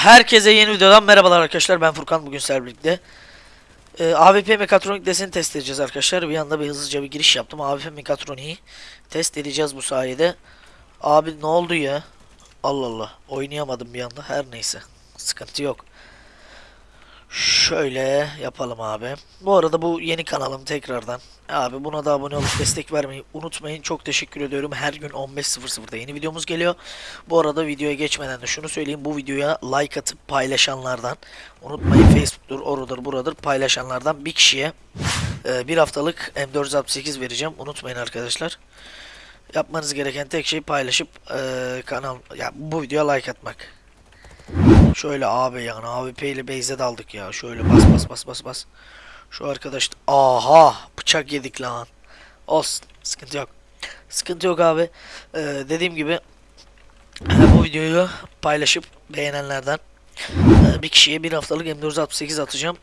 Herkese yeni videodan merhabalar arkadaşlar. Ben Furkan bugün sizlerle birlikte. Ee, AWP mekatronik deseni test edeceğiz arkadaşlar. Bir anda bir hızlıca bir giriş yaptım. AWP mekatroniği test edeceğiz bu sayede. Abi ne oldu ya? Allah Allah. Oynayamadım bir anda. Her neyse. Sıkıntı yok. Şöyle yapalım abi. Bu arada bu yeni kanalım tekrardan. Abi buna da abone olup destek vermeyi unutmayın. Çok teşekkür ediyorum. Her gün 15.00'da yeni videomuz geliyor. Bu arada videoya geçmeden de şunu söyleyeyim. Bu videoya like atıp paylaşanlardan unutmayın Facebook'tur, orudur, buradır paylaşanlardan bir kişiye e, bir haftalık M468 vereceğim. Unutmayın arkadaşlar. Yapmanız gereken tek şey paylaşıp e, kanal ya bu videoya like atmak. Şöyle abi yani AWP ile base'e daldık ya. Şöyle bas bas bas bas bas. Şu arkadaş aha bıçak yedik lan. Olsun sıkıntı yok. Sıkıntı yok abi. Ee, dediğim gibi bu videoyu paylaşıp beğenenlerden e, bir kişiye bir haftalık M468 atacağım.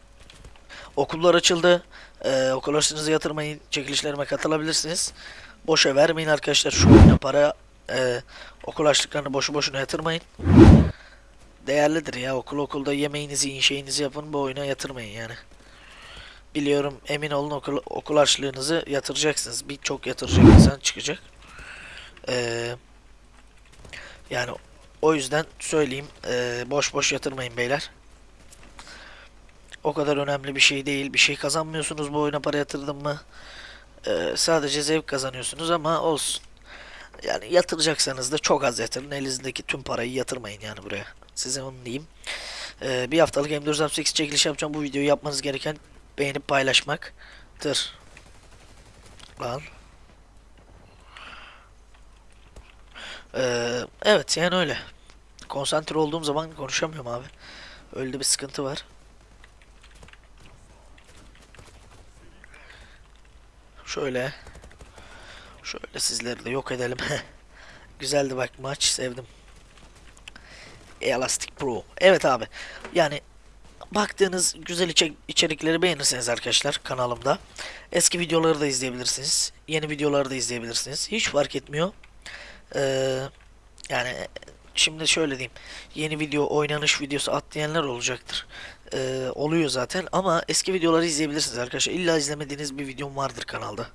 Okullar açıldı. E, okul harçlığınızı yatırmayın. Çekilişlerime katılabilirsiniz. Boşa vermeyin arkadaşlar şu oyuna para. E, okul harçlıklarını boşu boşuna yatırmayın değerlidir ya. Okul okulda yemeğinizi yiyin, şeyinizi yapın. Bu oyuna yatırmayın yani. Biliyorum emin olun okul, okul harçlığınızı yatıracaksınız. Birçok yatıracak insan çıkacak. Ee, yani o yüzden söyleyeyim. ee, boş boş yatırmayın beyler. O kadar önemli bir şey değil. Bir şey kazanmıyorsunuz bu oyuna para yatırdın mı. Ee, sadece zevk kazanıyorsunuz ama olsun. Yani yatıracaksanız da çok az yatırın. Elinizdeki tüm parayı yatırmayın yani buraya. Size onu diyeyim. Ee, bir haftalık M468 çekiliş yapacağım. Bu videoyu yapmanız gereken beğenip paylaşmaktır. Lan. Ee, evet yani öyle. Konsantre olduğum zaman konuşamıyorum abi. Öyle bir sıkıntı var. Şöyle. Şöyle sizleri de yok edelim. Güzeldi bak maç sevdim. Elastic Pro. Evet abi. Yani baktığınız güzel içe- içerikleri beğenirseniz arkadaşlar kanalımda eski videoları da izleyebilirsiniz. Yeni videoları da izleyebilirsiniz. Hiç fark etmiyor. Ee, yani şimdi şöyle diyeyim. Yeni video oynanış videosu at diyenler olacaktır. Ee, oluyor zaten ama eski videoları izleyebilirsiniz arkadaşlar. İlla izlemediğiniz bir videom vardır kanalda.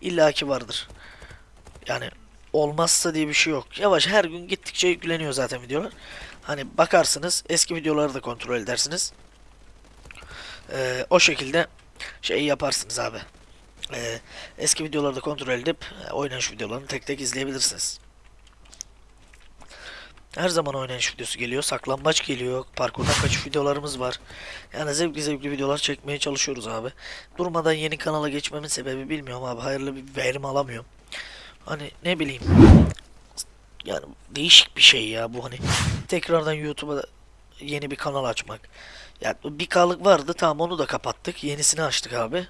İlla ki vardır. Yani olmazsa diye bir şey yok. Yavaş her gün gittikçe yükleniyor zaten videolar. Hani bakarsınız eski videoları da kontrol edersiniz. Ee, o şekilde şey yaparsınız abi. Ee, eski videoları da kontrol edip e, oynanış videolarını tek tek izleyebilirsiniz. Her zaman oynanış videosu geliyor. Saklambaç geliyor. Parkurdan kaçış videolarımız var. Yani zevkli zevkli videolar çekmeye çalışıyoruz abi. Durmadan yeni kanala geçmemin sebebi bilmiyorum abi. Hayırlı bir verim alamıyorum. Hani ne bileyim. Yani değişik bir şey ya bu hani. Tekrardan YouTube'a yeni bir kanal açmak. Yani bir kalık vardı tamam onu da kapattık. Yenisini açtık abi.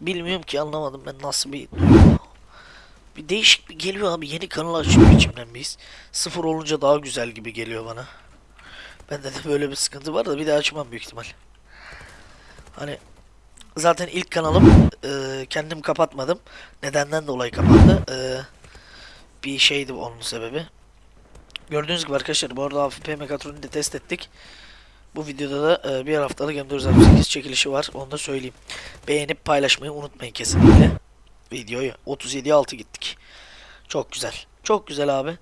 Bilmiyorum ki anlamadım ben nasıl bir bir değişik bir geliyor abi yeni kanal açıyor içimden biz. Sıfır olunca daha güzel gibi geliyor bana. Bende de böyle bir sıkıntı var da bir daha açmam büyük ihtimal. Hani zaten ilk kanalım e, kendim kapatmadım. Nedenden dolayı kapandı. E, bir şeydi onun sebebi. Gördüğünüz gibi arkadaşlar bu arada AFP Mekatroni'yi de test ettik. Bu videoda da e, bir haftalık M468 çekilişi var. Onu da söyleyeyim. Beğenip paylaşmayı unutmayın kesinlikle. Videoyu 37'ye 6 gittik. Çok güzel. Çok güzel abi.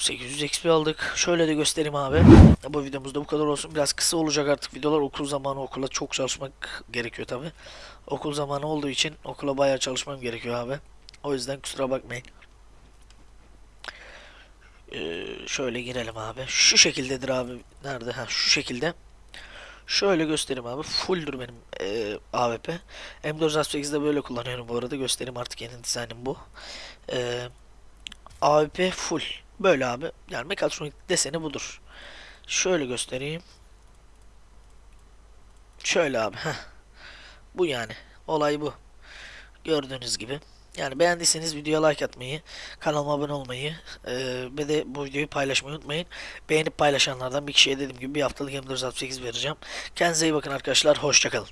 800 XP aldık. Şöyle de göstereyim abi. Bu videomuzda bu kadar olsun. Biraz kısa olacak artık videolar. Okul zamanı okula çok çalışmak gerekiyor tabi. Okul zamanı olduğu için okula bayağı çalışmam gerekiyor abi. O yüzden kusura bakmayın. Ee, şöyle girelim abi. Şu şekildedir abi. Nerede? Ha şu şekilde. Şöyle göstereyim abi. Fulldur benim e, AWP. M468'de böyle kullanıyorum bu arada. Göstereyim artık yeni dizaynım bu. E, AWP full. Böyle abi. Yani mekatronik deseni budur. Şöyle göstereyim. Şöyle abi. Heh. Bu yani. Olay bu. Gördüğünüz gibi. Yani beğendiyseniz videoya like atmayı, kanalıma abone olmayı ve de bu videoyu paylaşmayı unutmayın. Beğenip paylaşanlardan bir kişiye dediğim gibi bir haftalık M468 vereceğim. Kendinize iyi bakın arkadaşlar. Hoşçakalın.